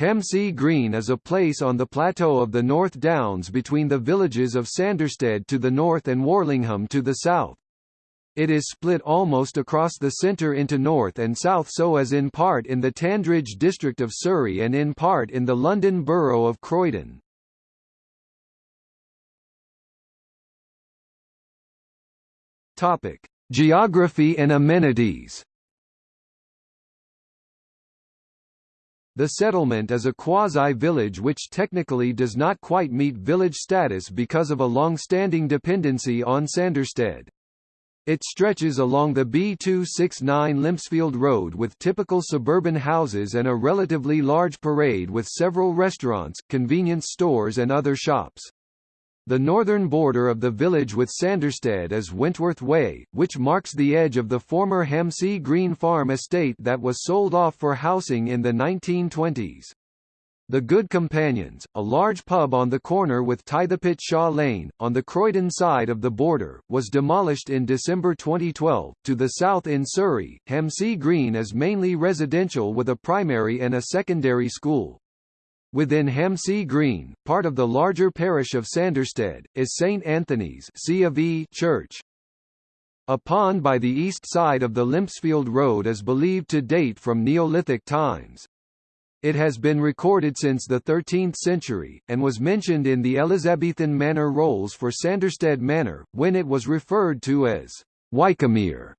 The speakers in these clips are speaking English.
Hamsey Green is a place on the plateau of the North Downs between the villages of Sanderstead to the north and Warlingham to the south. It is split almost across the centre into north and south so as in part in the Tandridge district of Surrey and in part in the London Borough of Croydon. Geography and amenities The settlement is a quasi-village which technically does not quite meet village status because of a long-standing dependency on Sanderstead. It stretches along the B269 Limpsfield Road with typical suburban houses and a relatively large parade with several restaurants, convenience stores and other shops. The northern border of the village with Sanderstead is Wentworth Way, which marks the edge of the former Hamsey Green Farm estate that was sold off for housing in the 1920s. The Good Companions, a large pub on the corner with Tithepit Shaw Lane, on the Croydon side of the border, was demolished in December 2012. To the south in Surrey, Hamsey Green is mainly residential with a primary and a secondary school. Within Hamsey Green, part of the larger parish of Sanderstead, is St Anthony's C of e Church. A pond by the east side of the Limpsfield Road is believed to date from Neolithic times. It has been recorded since the 13th century, and was mentioned in the Elizabethan manor rolls for Sanderstead Manor, when it was referred to as Wycomere.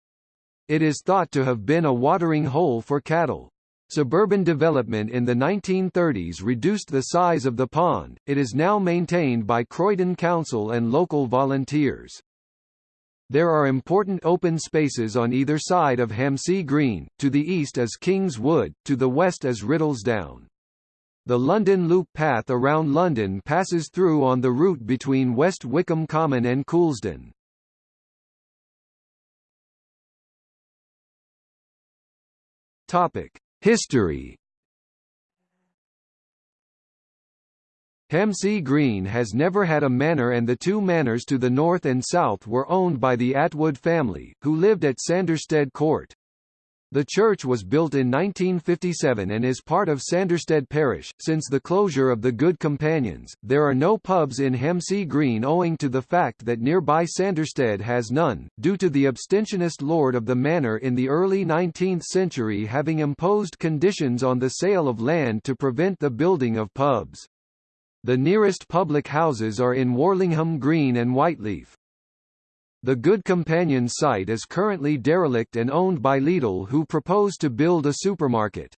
It is thought to have been a watering hole for cattle. Suburban development in the 1930s reduced the size of the pond, it is now maintained by Croydon Council and local volunteers. There are important open spaces on either side of Hamsey Green, to the east is King's Wood, to the west is Riddlesdown. The London Loop path around London passes through on the route between West Wickham Common and Coulsdon. Topic: History Hamsey Green has never had a manor and the two manors to the north and south were owned by the Atwood family, who lived at Sanderstead Court. The church was built in 1957 and is part of Sanderstead Parish. Since the closure of the Good Companions, there are no pubs in Hamsey Green owing to the fact that nearby Sanderstead has none, due to the abstentionist lord of the manor in the early 19th century having imposed conditions on the sale of land to prevent the building of pubs. The nearest public houses are in Warlingham Green and Whyteleafe. The Good Companion site is currently derelict and owned by Lidl who propose to build a supermarket.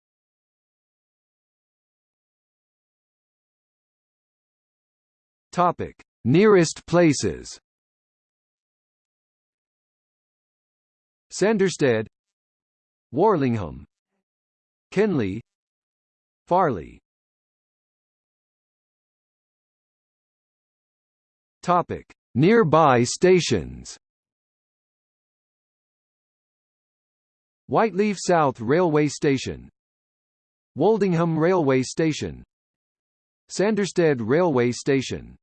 Topic: Nearest places. Sanderstead, Warlingham, Kenley, Farleigh. Topic: Nearby stations. Whyteleafe South Railway Station. Woldingham Railway Station. Sanderstead Railway Station